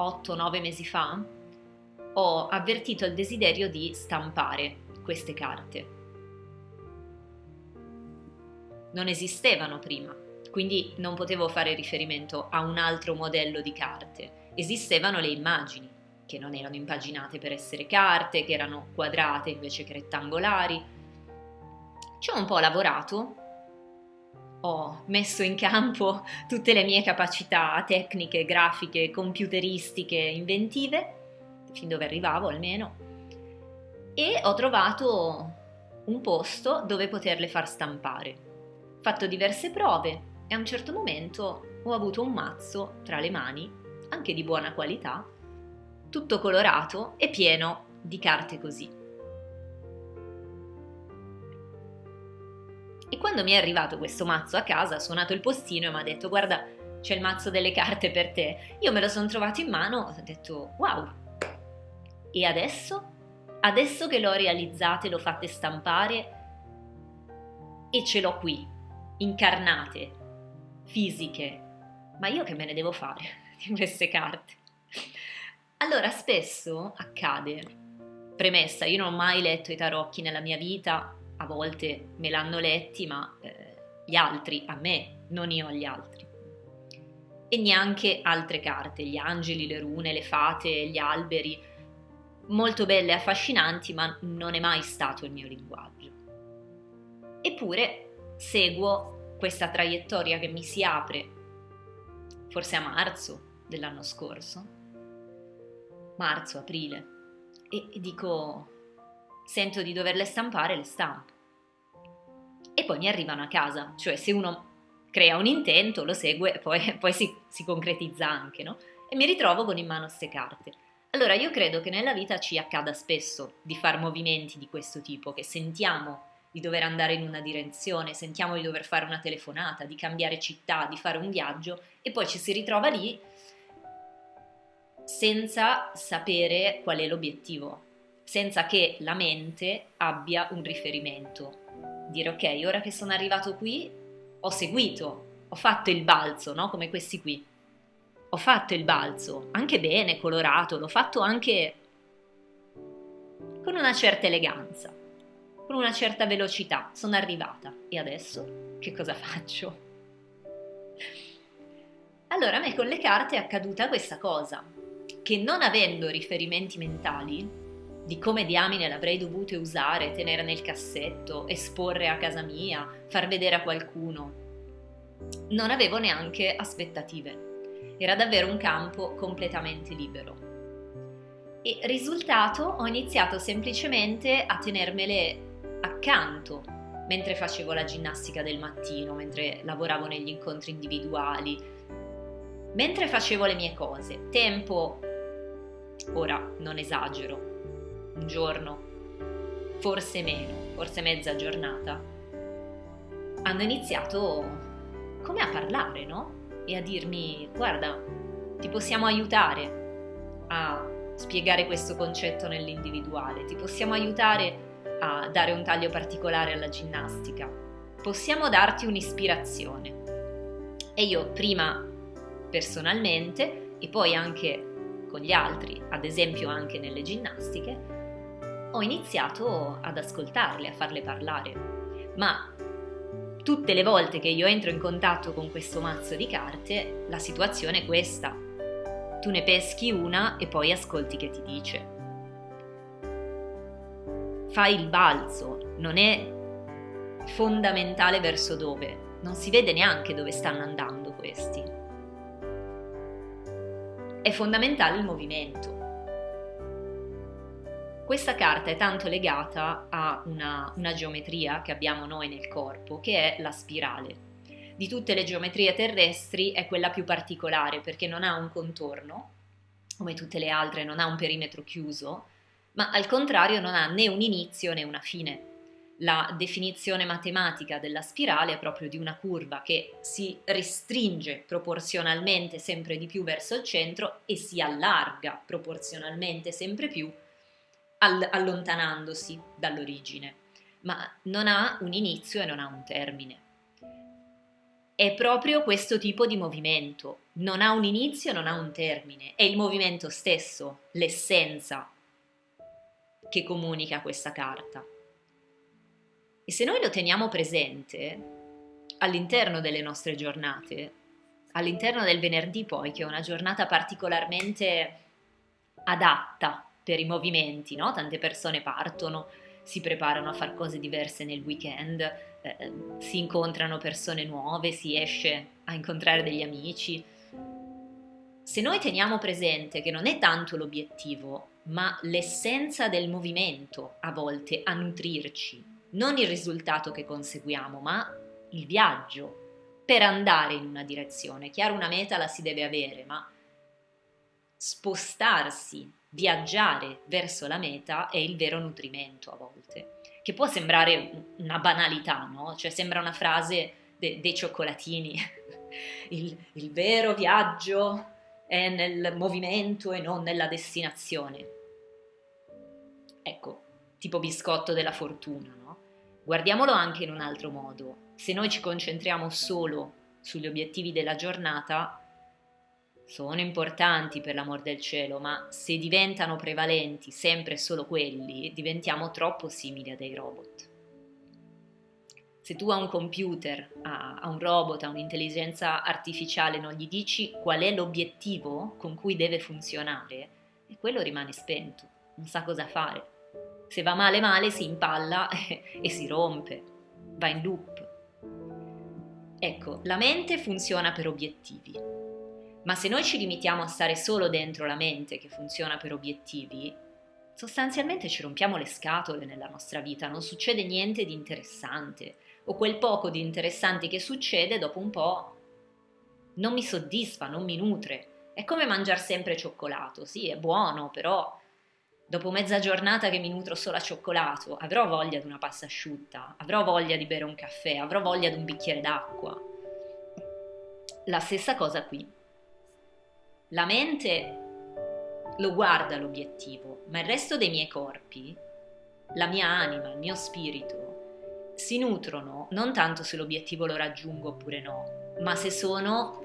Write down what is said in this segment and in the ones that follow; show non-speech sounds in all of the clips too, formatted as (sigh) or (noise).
8-9 mesi fa, ho avvertito il desiderio di stampare queste carte. Non esistevano prima, quindi non potevo fare riferimento a un altro modello di carte. Esistevano le immagini, che non erano impaginate per essere carte, che erano quadrate invece che rettangolari. Ci ho un po' lavorato, ho messo in campo (laughs) tutte le mie capacità tecniche, grafiche, computeristiche, inventive, fin dove arrivavo almeno, e ho trovato un posto dove poterle far stampare. Ho fatto diverse prove e a un certo momento ho avuto un mazzo tra le mani, anche di buona qualità, tutto colorato e pieno di carte così. E quando mi è arrivato questo mazzo a casa, ha suonato il postino e mi ha detto guarda c'è il mazzo delle carte per te. Io me lo sono trovato in mano, ho detto wow. E adesso? Adesso che l'ho realizzate, l'ho fatte stampare e ce l'ho qui, incarnate, fisiche. Ma io che me ne devo fare (laughs) di queste carte? Allora, spesso accade, premessa, io non ho mai letto i tarocchi nella mia vita, a volte me l'hanno letti, ma eh, gli altri a me, non io agli altri. E neanche altre carte, gli angeli, le rune, le fate, gli alberi, molto belle e affascinanti, ma non è mai stato il mio linguaggio. Eppure seguo questa traiettoria che mi si apre, forse a marzo dell'anno scorso, marzo, aprile, e dico, sento di doverle stampare, le stampo. E poi mi arrivano a casa, cioè se uno crea un intento, lo segue poi, (laughs) poi si, si, concretizza anche, no? E mi ritrovo con in mano queste carte. Allora io credo che nella vita ci accada spesso di fare movimenti di questo tipo, che sentiamo di dover andare in una direzione, sentiamo di dover fare una telefonata, di cambiare città, di fare un viaggio e poi ci si ritrova lì senza sapere qual è l'obiettivo, senza che la mente abbia un riferimento. Dire ok, ora che sono arrivato qui, ho seguito, ho fatto il balzo, no? Come questi qui. Ho fatto il balzo, anche bene, colorato, l'ho fatto anche con una certa eleganza, con una certa velocità. Sono arrivata. E adesso che cosa faccio? Allora a me con le carte è accaduta questa cosa che non avendo riferimenti mentali di come diamine l'avrei dovute usare, tenere nel cassetto, esporre a casa mia, far vedere a qualcuno, non avevo neanche aspettative. Era davvero un campo completamente libero. E risultato ho iniziato semplicemente a tenermele accanto mentre facevo la ginnastica del mattino, mentre lavoravo negli incontri individuali, mentre facevo le mie cose. Tempo ora non esagero, un giorno, forse meno, forse mezza giornata, hanno iniziato come a parlare, no? E a dirmi, guarda, ti possiamo aiutare a spiegare questo concetto nell'individuale, ti possiamo aiutare a dare un taglio particolare alla ginnastica, possiamo darti un'ispirazione. E io prima personalmente e poi anche con gli altri, ad esempio anche nelle ginnastiche, ho iniziato ad ascoltarle, a farle parlare. Ma tutte le volte che io entro in contatto con questo mazzo di carte, la situazione è questa. Tu ne peschi una e poi ascolti che ti dice. Fai il balzo, non è fondamentale verso dove, non si vede neanche dove stanno andando questi è fondamentale il movimento. Questa carta è tanto legata a una, una, geometria che abbiamo noi nel corpo, che è la spirale. Di tutte le geometrie terrestri è quella più particolare perché non ha un contorno, come tutte le altre non ha un perimetro chiuso, ma al contrario non ha né un inizio né una fine la definizione matematica della spirale è proprio di una curva che si restringe proporzionalmente sempre di più verso il centro e si allarga proporzionalmente sempre più all allontanandosi dall'origine, ma non ha un inizio e non ha un termine. è proprio questo tipo di movimento. Non ha un inizio, non ha un termine, è il movimento stesso, l'essenza che comunica questa carta. E se noi lo teniamo presente all'interno delle nostre giornate, all'interno del venerdì poi, che è una giornata particolarmente adatta per i movimenti, no? Tante persone partono, si preparano a fare cose diverse nel weekend, eh, si incontrano persone nuove, si esce a incontrare degli amici. Se noi teniamo presente che non è tanto l'obiettivo, ma l'essenza del movimento a volte a nutrirci, non il risultato che conseguiamo, ma il viaggio per andare in una direzione. Chiaro, una meta la si deve avere, ma spostarsi, viaggiare verso la meta è il vero nutrimento a volte che può sembrare una banalità, no? Cioè sembra una frase de- dei cioccolatini. (laughs) il, il vero viaggio è nel movimento e non nella destinazione. Ecco, tipo biscotto della fortuna, no? Guardiamolo anche in un altro modo. Se noi ci concentriamo solo sugli obiettivi della giornata, sono importanti per l'amor del cielo, ma se diventano prevalenti sempre solo quelli, diventiamo troppo simili a dei robot. Se tu a un computer, a, un robot, a un'intelligenza artificiale non gli dici qual è l'obiettivo con cui deve funzionare, e quello rimane spento, non sa cosa fare. Se va male male si impalla e, (laughs) e si rompe, va in loop. Ecco, la mente funziona per obiettivi, ma se noi ci limitiamo a stare solo dentro la mente che funziona per obiettivi, sostanzialmente ci rompiamo le scatole nella nostra vita, non succede niente di interessante, o quel poco di interessante che succede dopo un po' non mi soddisfa, non mi nutre. È come mangiare sempre cioccolato, sì, è buono, però dopo mezza giornata che mi nutro solo a cioccolato, avrò voglia di una pasta asciutta, avrò voglia di bere un caffè, avrò voglia di un bicchiere d'acqua. La stessa cosa qui. La mente lo guarda l'obiettivo, ma il resto dei miei corpi, la mia anima, il mio spirito, si nutrono non tanto se l'obiettivo lo raggiungo oppure no, ma se sono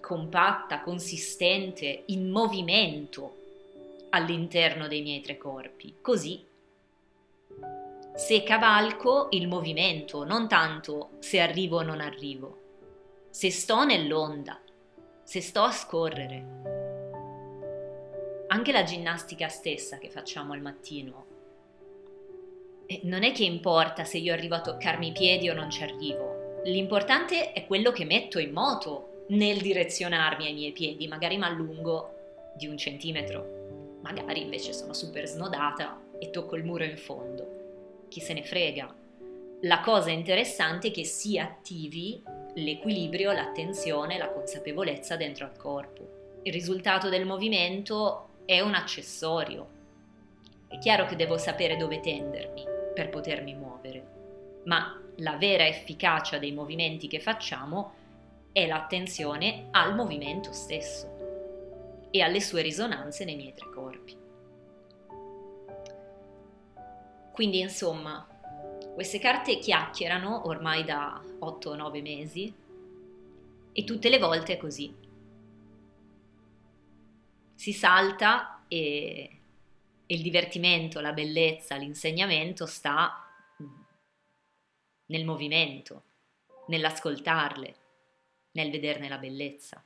compatta, consistente, in movimento all'interno dei miei tre corpi. Così se cavalco il movimento, non tanto se arrivo o non arrivo, se sto nell'onda, se sto a scorrere. Anche la ginnastica stessa che facciamo al mattino, non è che importa se io arrivo a toccarmi i piedi o non ci arrivo, l'importante è quello che metto in moto nel direzionarmi ai miei piedi, magari mi allungo di un centimetro, magari invece sono super snodata e tocco il muro in fondo. Chi se ne frega? La cosa interessante è che si attivi l'equilibrio, l'attenzione, la consapevolezza dentro al corpo. Il risultato del movimento è un accessorio. È chiaro che devo sapere dove tendermi per potermi muovere, ma la vera efficacia dei movimenti che facciamo è l'attenzione al movimento stesso e alle sue risonanze nei miei tre corpi. Quindi insomma, queste carte chiacchierano ormai da 8-9 mesi e tutte le volte è così. Si salta e, e il divertimento, la bellezza, l'insegnamento sta nel movimento, nell'ascoltarle, nel vederne la bellezza.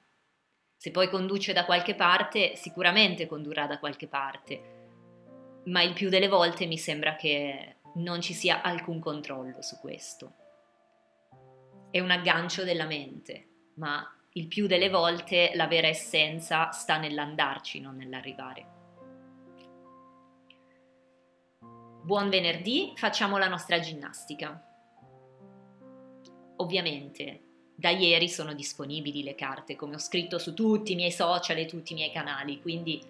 Se poi conduce da qualche parte, sicuramente condurrà da qualche parte, ma il più delle volte mi sembra che non ci sia alcun controllo su questo. È un aggancio della mente, ma il più delle volte la vera essenza sta nell'andarci, non nell'arrivare. Buon venerdì, facciamo la nostra ginnastica. Ovviamente, da ieri sono disponibili le carte, come ho scritto su tutti i miei social e tutti i miei canali, quindi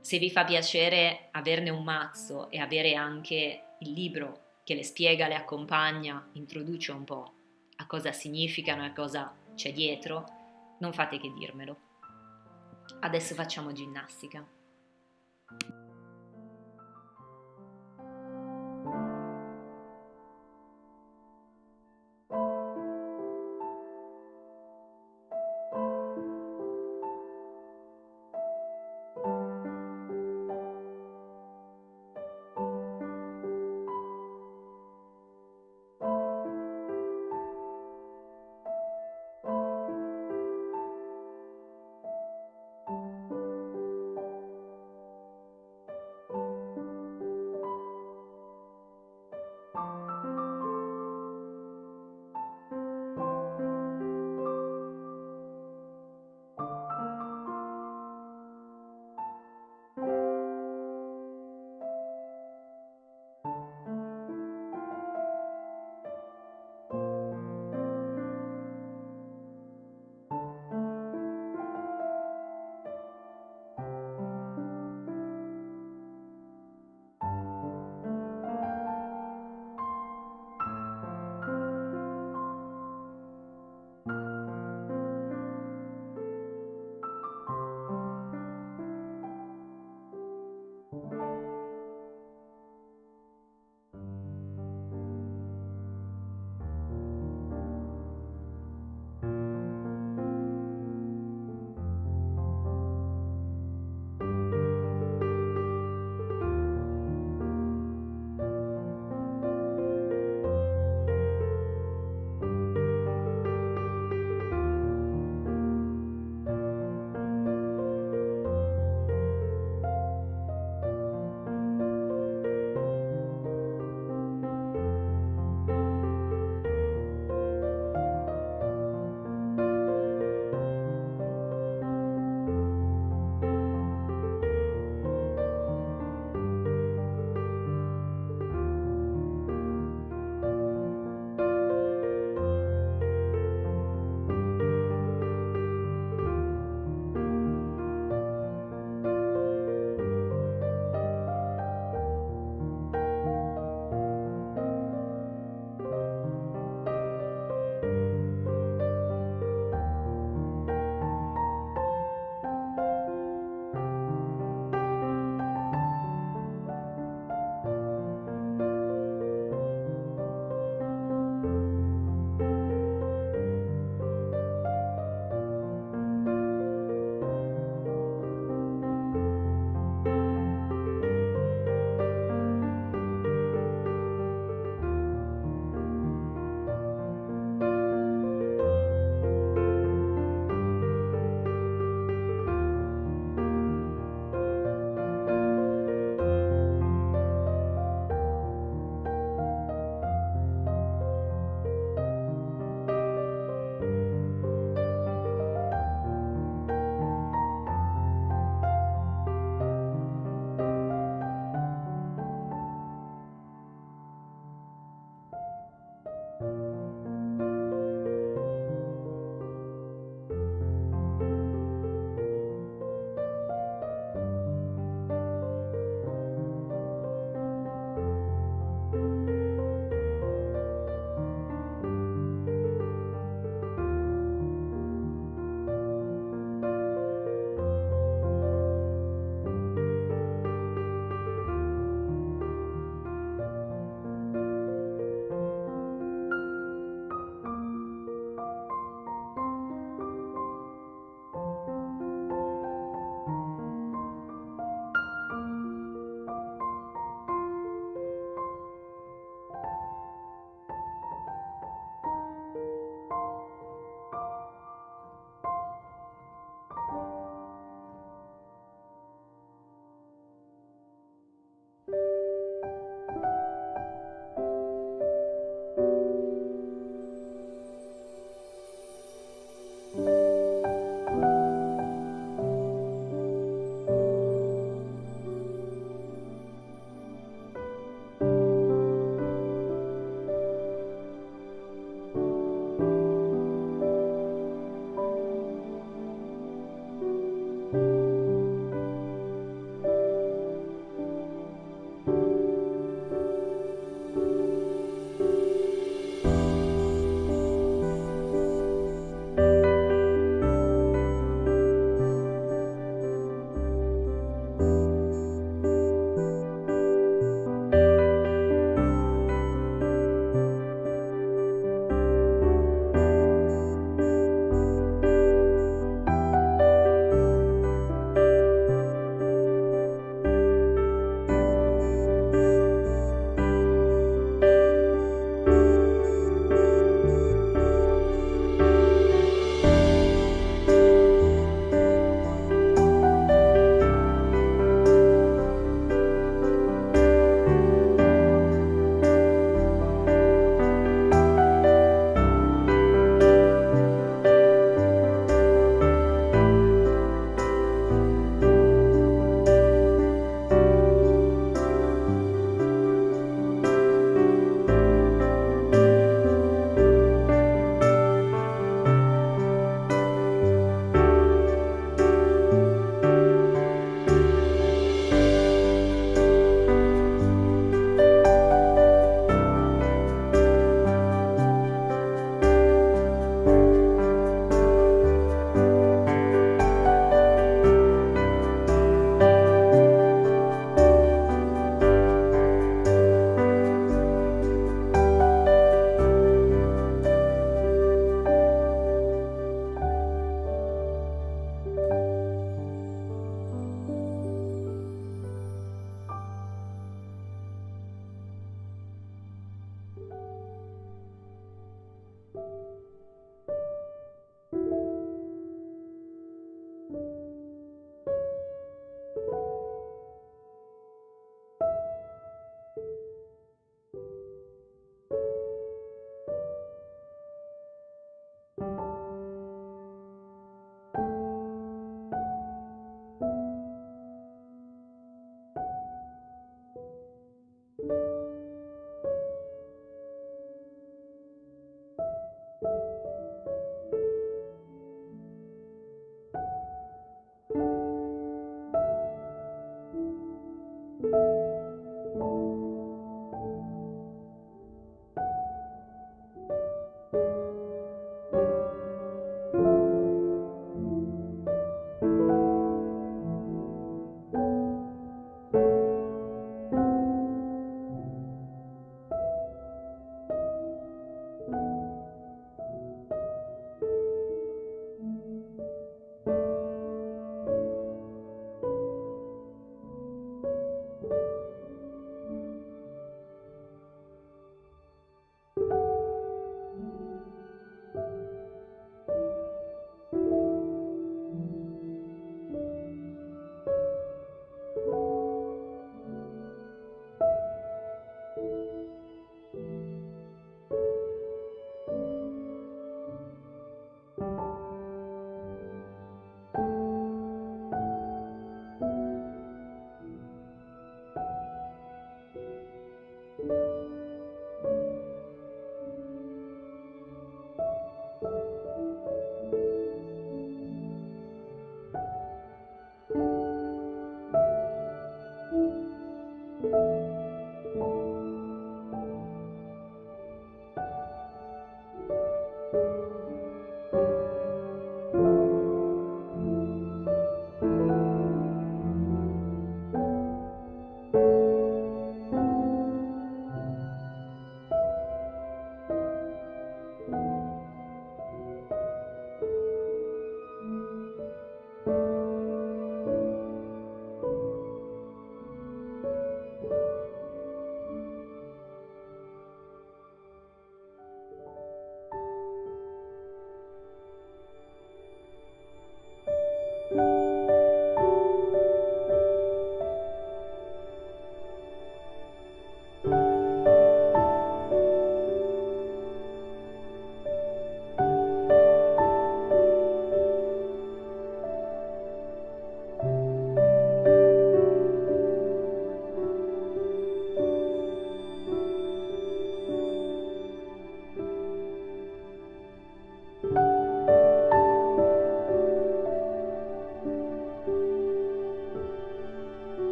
se vi fa piacere averne un mazzo e avere anche il libro che le spiega, le accompagna, introduce un po' a cosa significano e a cosa c'è dietro, non fate che dirmelo. Adesso facciamo ginnastica.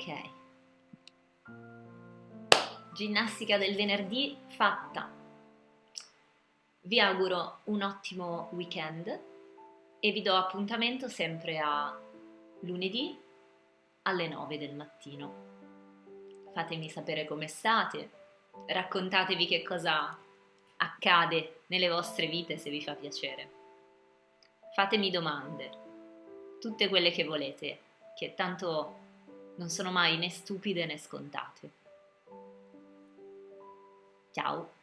Ok. Ginnastica del venerdì fatta. Vi auguro un ottimo weekend e vi do appuntamento sempre a lunedì alle 9 del mattino. Fatemi sapere come state, raccontatevi che cosa accade nelle vostre vite se vi fa piacere. Fatemi domande, tutte quelle che volete, che tanto non sono mai né stupide né scontate. Ciao!